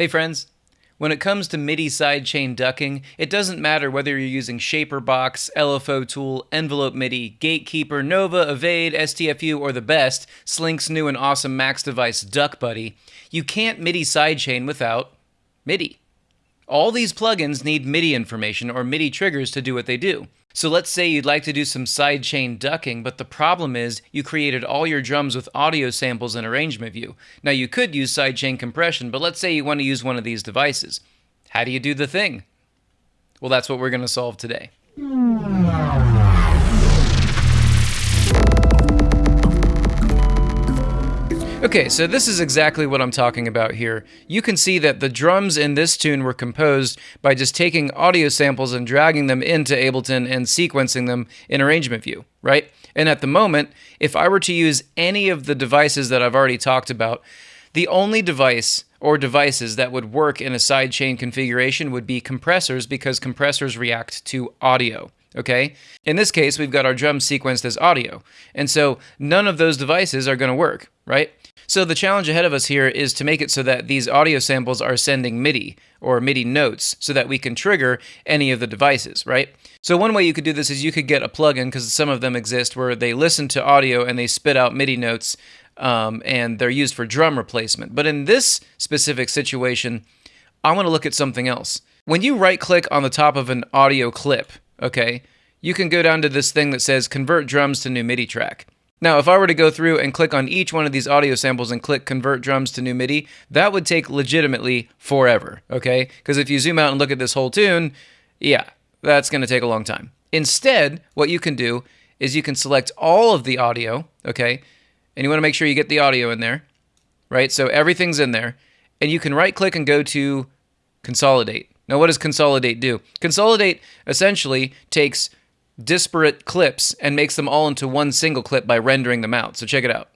Hey friends, when it comes to MIDI sidechain ducking, it doesn't matter whether you're using ShaperBox, LFO Tool, Envelope MIDI, Gatekeeper, Nova, Evade, STFU, or the best, Slink's new and awesome Max device Duck Buddy, you can't MIDI sidechain without MIDI. All these plugins need MIDI information or MIDI triggers to do what they do. So let's say you'd like to do some sidechain ducking, but the problem is you created all your drums with audio samples in Arrangement View. Now you could use sidechain compression, but let's say you want to use one of these devices. How do you do the thing? Well, that's what we're going to solve today. Okay, so this is exactly what I'm talking about here. You can see that the drums in this tune were composed by just taking audio samples and dragging them into Ableton and sequencing them in Arrangement View, right? And at the moment, if I were to use any of the devices that I've already talked about, the only device or devices that would work in a sidechain configuration would be compressors because compressors react to audio okay? In this case, we've got our drums sequenced as audio, and so none of those devices are going to work, right? So the challenge ahead of us here is to make it so that these audio samples are sending MIDI or MIDI notes so that we can trigger any of the devices, right? So one way you could do this is you could get a plugin because some of them exist where they listen to audio and they spit out MIDI notes um, and they're used for drum replacement. But in this specific situation, I want to look at something else. When you right click on the top of an audio clip, okay, you can go down to this thing that says convert drums to new MIDI track. Now, if I were to go through and click on each one of these audio samples and click convert drums to new MIDI, that would take legitimately forever, okay? Because if you zoom out and look at this whole tune, yeah, that's going to take a long time. Instead, what you can do is you can select all of the audio, okay? And you want to make sure you get the audio in there, right? So everything's in there. And you can right click and go to consolidate. Now, what does consolidate do? Consolidate essentially takes disparate clips and makes them all into one single clip by rendering them out. So check it out.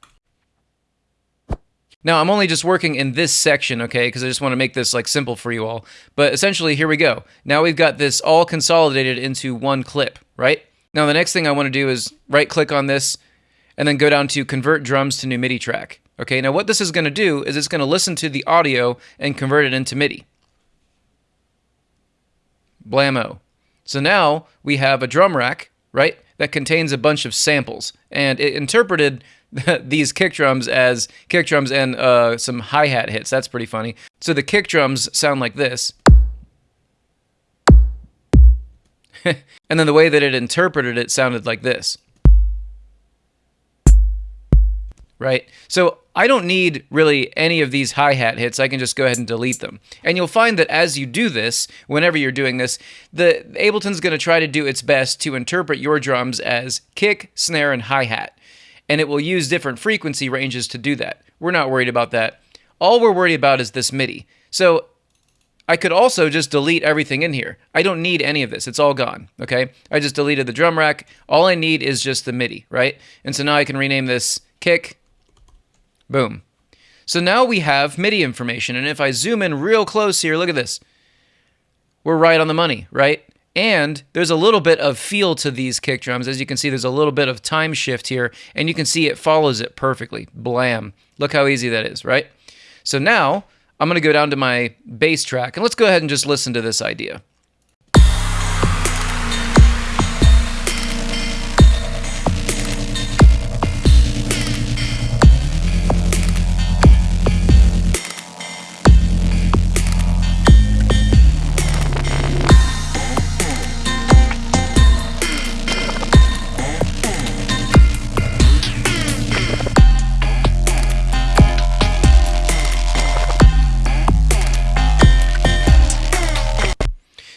Now, I'm only just working in this section, okay, because I just want to make this like simple for you all. But essentially, here we go. Now we've got this all consolidated into one clip, right? Now, the next thing I want to do is right click on this and then go down to convert drums to new MIDI track. Okay, now what this is going to do is it's going to listen to the audio and convert it into MIDI. Blammo. So now we have a drum rack, right, that contains a bunch of samples. And it interpreted these kick drums as kick drums and uh, some hi hat hits. That's pretty funny. So the kick drums sound like this. and then the way that it interpreted it sounded like this. Right? So I don't need really any of these hi-hat hits. I can just go ahead and delete them. And you'll find that as you do this, whenever you're doing this, the Ableton's going to try to do its best to interpret your drums as kick, snare, and hi-hat. And it will use different frequency ranges to do that. We're not worried about that. All we're worried about is this MIDI. So I could also just delete everything in here. I don't need any of this. It's all gone, okay? I just deleted the drum rack. All I need is just the MIDI, right? And so now I can rename this kick, Boom. So now we have MIDI information, and if I zoom in real close here, look at this. We're right on the money, right? And there's a little bit of feel to these kick drums. As you can see, there's a little bit of time shift here, and you can see it follows it perfectly. Blam. Look how easy that is, right? So now I'm going to go down to my bass track, and let's go ahead and just listen to this idea.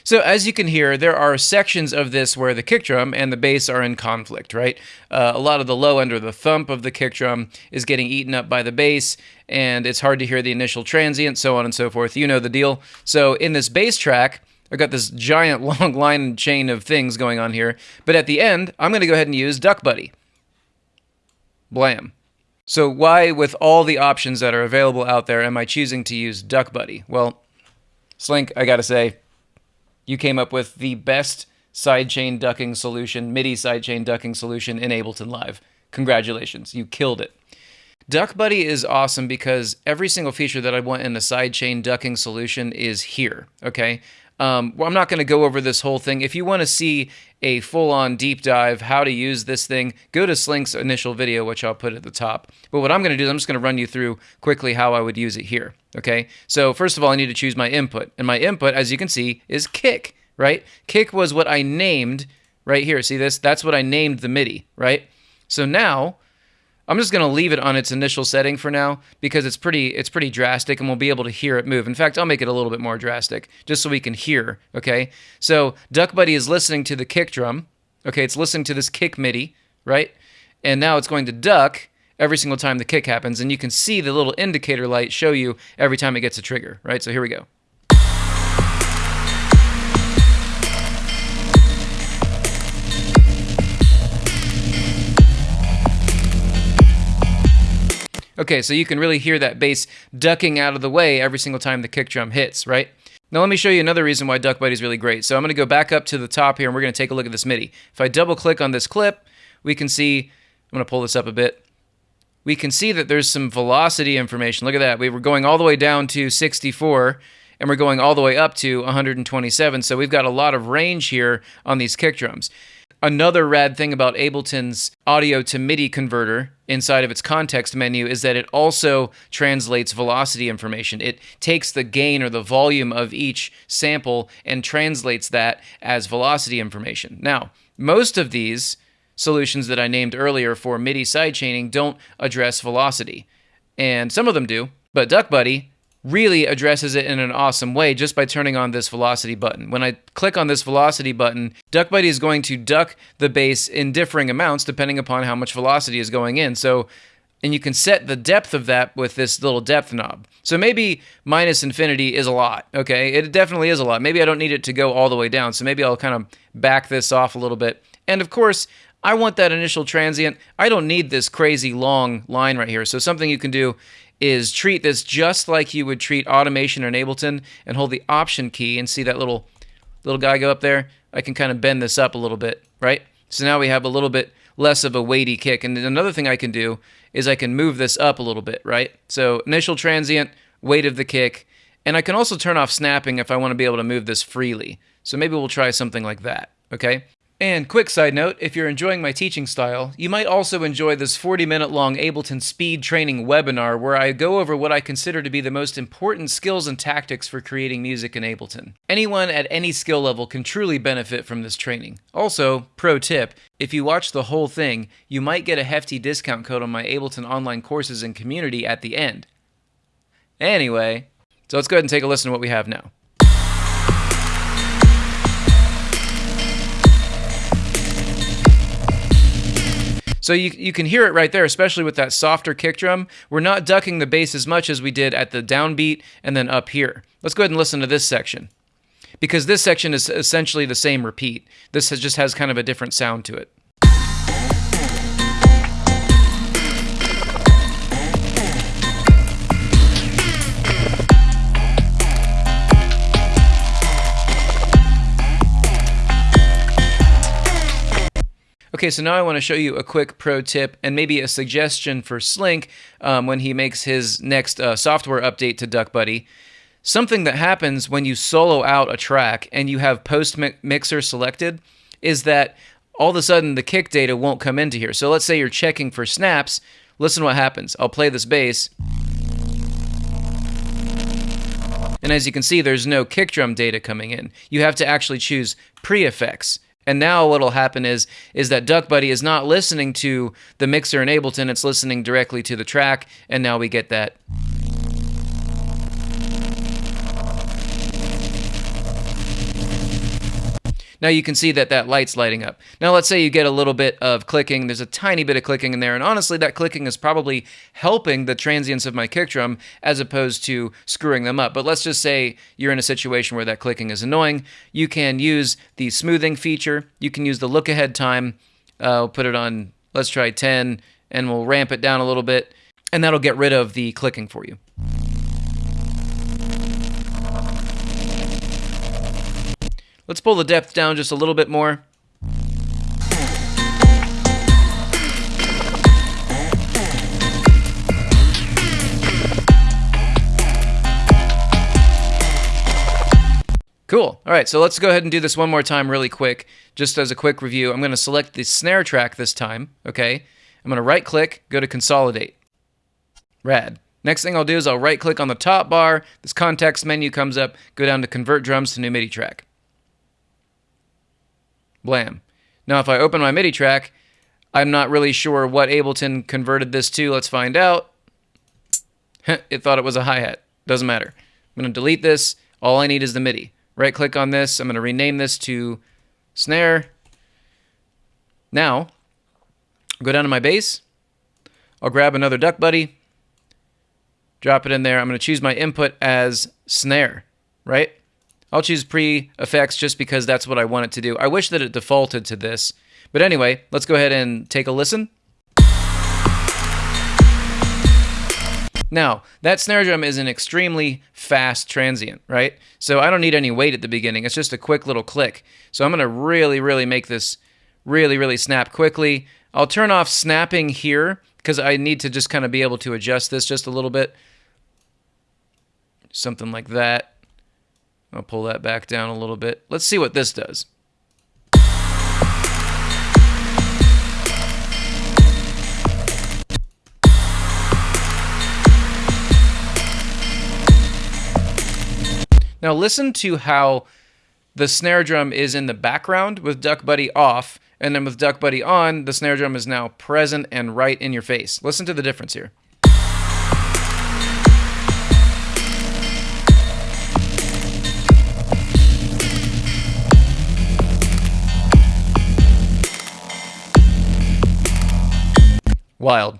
So as you can hear, there are sections of this where the kick drum and the bass are in conflict, right? Uh, a lot of the low end or the thump of the kick drum is getting eaten up by the bass, and it's hard to hear the initial transient, so on and so forth. You know the deal. So in this bass track, I've got this giant long line and chain of things going on here, but at the end, I'm going to go ahead and use Duck Buddy. Blam. So why, with all the options that are available out there, am I choosing to use Duck Buddy? Well, Slink, I gotta say, you came up with the best sidechain ducking solution, MIDI sidechain ducking solution in Ableton Live. Congratulations, you killed it. Duck Buddy is awesome because every single feature that I want in a sidechain ducking solution is here. Okay. Um, well, I'm not going to go over this whole thing. If you want to see a full on deep dive how to use this thing, go to Slink's initial video, which I'll put at the top. But what I'm going to do is I'm just going to run you through quickly how I would use it here. Okay. So, first of all, I need to choose my input. And my input, as you can see, is kick, right? Kick was what I named right here. See this? That's what I named the MIDI, right? So now I'm just going to leave it on its initial setting for now because it's pretty it's pretty drastic and we'll be able to hear it move. In fact, I'll make it a little bit more drastic just so we can hear, okay? So Duck Buddy is listening to the kick drum. Okay, it's listening to this kick MIDI, right? And now it's going to duck every single time the kick happens and you can see the little indicator light show you every time it gets a trigger, right? So here we go. Okay, so you can really hear that bass ducking out of the way every single time the kick drum hits, right? Now let me show you another reason why Duck Buddy is really great. So I'm going to go back up to the top here and we're going to take a look at this MIDI. If I double click on this clip, we can see, I'm going to pull this up a bit. We can see that there's some velocity information. Look at that. We were going all the way down to 64 and we're going all the way up to 127. So we've got a lot of range here on these kick drums. Another rad thing about Ableton's audio to MIDI converter inside of its context menu is that it also translates velocity information. It takes the gain or the volume of each sample and translates that as velocity information. Now, most of these solutions that I named earlier for MIDI sidechaining don't address velocity, and some of them do, but DuckBuddy really addresses it in an awesome way just by turning on this velocity button. When I click on this velocity button, DuckBuddy is going to duck the bass in differing amounts depending upon how much velocity is going in. So, and you can set the depth of that with this little depth knob. So maybe minus infinity is a lot, okay? It definitely is a lot. Maybe I don't need it to go all the way down, so maybe I'll kind of back this off a little bit. And of course, I want that initial transient. I don't need this crazy long line right here. So something you can do is treat this just like you would treat automation in Ableton and hold the option key and see that little little guy go up there. I can kind of bend this up a little bit, right? So now we have a little bit less of a weighty kick. And another thing I can do is I can move this up a little bit, right? So initial transient, weight of the kick, and I can also turn off snapping if I want to be able to move this freely. So maybe we'll try something like that, okay? And quick side note, if you're enjoying my teaching style, you might also enjoy this 40 minute long Ableton speed training webinar where I go over what I consider to be the most important skills and tactics for creating music in Ableton. Anyone at any skill level can truly benefit from this training. Also, pro tip, if you watch the whole thing, you might get a hefty discount code on my Ableton online courses and community at the end. Anyway, so let's go ahead and take a listen to what we have now. So you, you can hear it right there, especially with that softer kick drum. We're not ducking the bass as much as we did at the downbeat and then up here. Let's go ahead and listen to this section. Because this section is essentially the same repeat. This has, just has kind of a different sound to it. Okay, so now I want to show you a quick pro tip and maybe a suggestion for Slink um, when he makes his next uh, software update to Duck Buddy. Something that happens when you solo out a track and you have post mixer selected is that all of a sudden the kick data won't come into here. So let's say you're checking for snaps. Listen what happens. I'll play this bass. And as you can see, there's no kick drum data coming in. You have to actually choose pre-effects. And now what'll happen is is that Duck Buddy is not listening to the mixer in Ableton, it's listening directly to the track, and now we get that Now you can see that that light's lighting up. Now let's say you get a little bit of clicking. There's a tiny bit of clicking in there. And honestly, that clicking is probably helping the transients of my kick drum as opposed to screwing them up. But let's just say you're in a situation where that clicking is annoying. You can use the smoothing feature. You can use the look ahead time. Uh, will put it on, let's try 10, and we'll ramp it down a little bit. And that'll get rid of the clicking for you. Let's pull the depth down just a little bit more. Cool. All right, so let's go ahead and do this one more time really quick, just as a quick review. I'm going to select the snare track this time, okay? I'm going to right-click, go to Consolidate. Rad. Next thing I'll do is I'll right-click on the top bar. This context menu comes up. Go down to Convert Drums to New MIDI Track. Blam. Now if I open my MIDI track, I'm not really sure what Ableton converted this to. Let's find out. it thought it was a hi-hat. Doesn't matter. I'm going to delete this. All I need is the MIDI. Right click on this. I'm going to rename this to snare. Now, go down to my bass. I'll grab another Duck Buddy. Drop it in there. I'm going to choose my input as snare, right? I'll choose pre-effects just because that's what I want it to do. I wish that it defaulted to this. But anyway, let's go ahead and take a listen. Now, that snare drum is an extremely fast transient, right? So I don't need any weight at the beginning. It's just a quick little click. So I'm going to really, really make this really, really snap quickly. I'll turn off snapping here because I need to just kind of be able to adjust this just a little bit. Something like that. I'll pull that back down a little bit. Let's see what this does. Now listen to how the snare drum is in the background with Duck Buddy off, and then with Duck Buddy on, the snare drum is now present and right in your face. Listen to the difference here. Wild.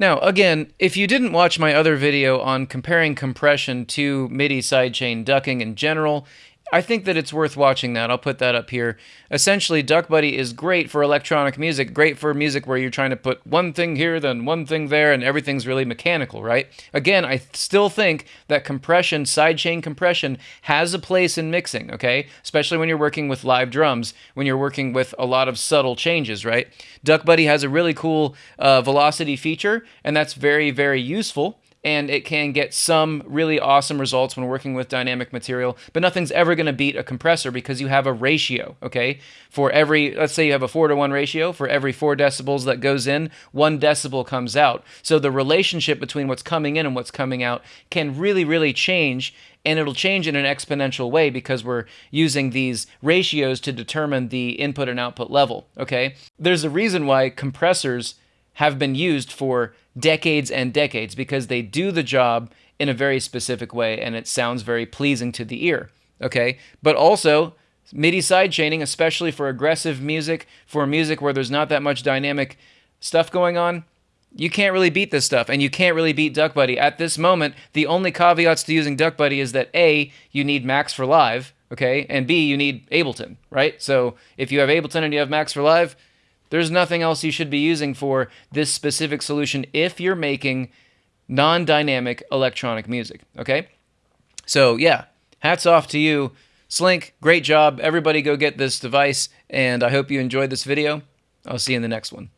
Now, again, if you didn't watch my other video on comparing compression to MIDI sidechain ducking in general, I think that it's worth watching that. I'll put that up here. Essentially, Duck Buddy is great for electronic music, great for music where you're trying to put one thing here, then one thing there, and everything's really mechanical, right? Again, I still think that compression, sidechain compression, has a place in mixing, okay? Especially when you're working with live drums, when you're working with a lot of subtle changes, right? Duck Buddy has a really cool uh, velocity feature, and that's very, very useful and it can get some really awesome results when working with dynamic material, but nothing's ever going to beat a compressor because you have a ratio, okay? For every, let's say you have a 4 to 1 ratio, for every 4 decibels that goes in, 1 decibel comes out. So the relationship between what's coming in and what's coming out can really, really change, and it'll change in an exponential way because we're using these ratios to determine the input and output level, okay? There's a reason why compressors have been used for decades and decades because they do the job in a very specific way and it sounds very pleasing to the ear. Okay, but also MIDI sidechaining, especially for aggressive music, for music where there's not that much dynamic stuff going on, you can't really beat this stuff, and you can't really beat Duck Buddy. At this moment, the only caveats to using Duck Buddy is that A, you need Max for Live, okay, and B, you need Ableton, right? So if you have Ableton and you have Max for Live, there's nothing else you should be using for this specific solution if you're making non dynamic electronic music. Okay? So, yeah, hats off to you. Slink, great job. Everybody go get this device, and I hope you enjoyed this video. I'll see you in the next one.